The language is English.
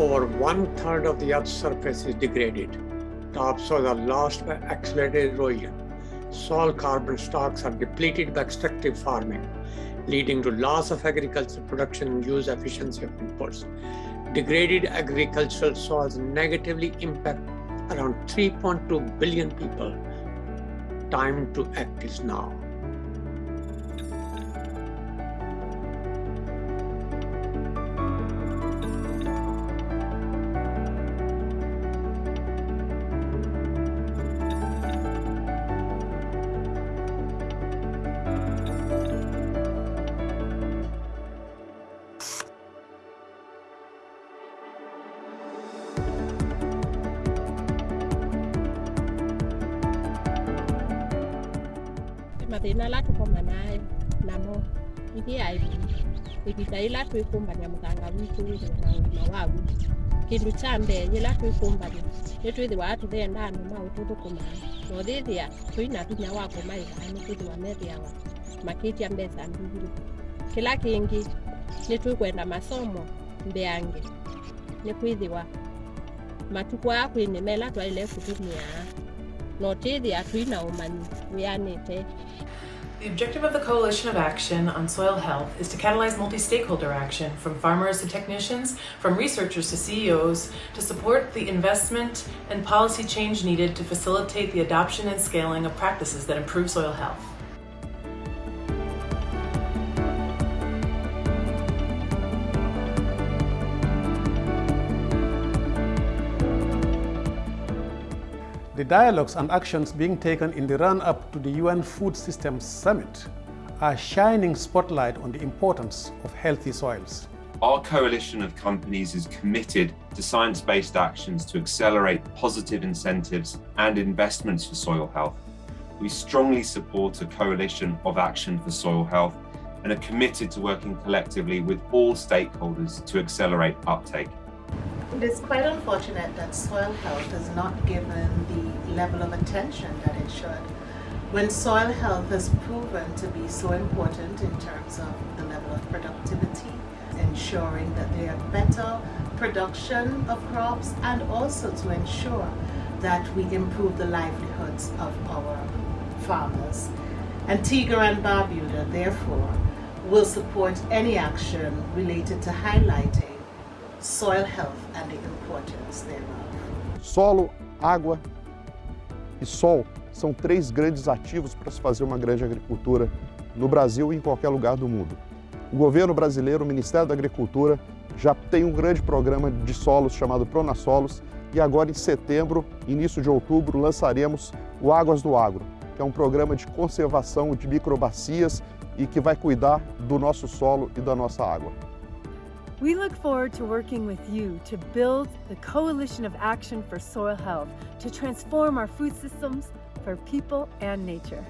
over one third of the Earth's surface is degraded. Topsoils are lost by accelerated erosion. Soil carbon stocks are depleted by extractive farming, leading to loss of agricultural production and use efficiency of inputs. Degraded agricultural soils negatively impact around 3.2 billion people. Time to act is now. Mathina ala tukoma nayo namo ithiaithi ivinda ila twikumbania muthanga witu na wagu kindu cha mbee ila twikumbania nitwithiwaa tuthenda andu maututhukumaa nothithia twina vinya wa kumaithaa nitwithiwa methiawa makitia mbeca mbigiri kila kingi nitwikwenda masomo mbeange nikwithiwa matuku aa kwinimela twaile kutumia The objective of the Coalition of Action on Soil Health is to catalyze multi-stakeholder action from farmers to technicians, from researchers to CEOs, to support the investment and policy change needed to facilitate the adoption and scaling of practices that improve soil health. The dialogues and actions being taken in the run-up to the UN Food Systems Summit are shining spotlight on the importance of healthy soils. Our coalition of companies is committed to science-based actions to accelerate positive incentives and investments for soil health. We strongly support a coalition of action for soil health and are committed to working collectively with all stakeholders to accelerate uptake. It is quite unfortunate that soil health is not given the level of attention that it should. When soil health has proven to be so important in terms of the level of productivity, ensuring that there are better production of crops and also to ensure that we improve the livelihoods of our farmers. Antigua and Barbuda, therefore, will support any action related to highlighting soil health and the importance thereof. Solo, água e sol são três grandes ativos para se fazer uma grande agricultura no Brasil e em qualquer lugar do mundo. O governo brasileiro, o Ministério da Agricultura, já tem um grande programa de solos chamado Pronasolos e agora em setembro, início de outubro, lançaremos o Águas do Agro, que é um programa de conservação de microbacias e que vai cuidar do nosso solo e da nossa água. We look forward to working with you to build the Coalition of Action for Soil Health to transform our food systems for people and nature.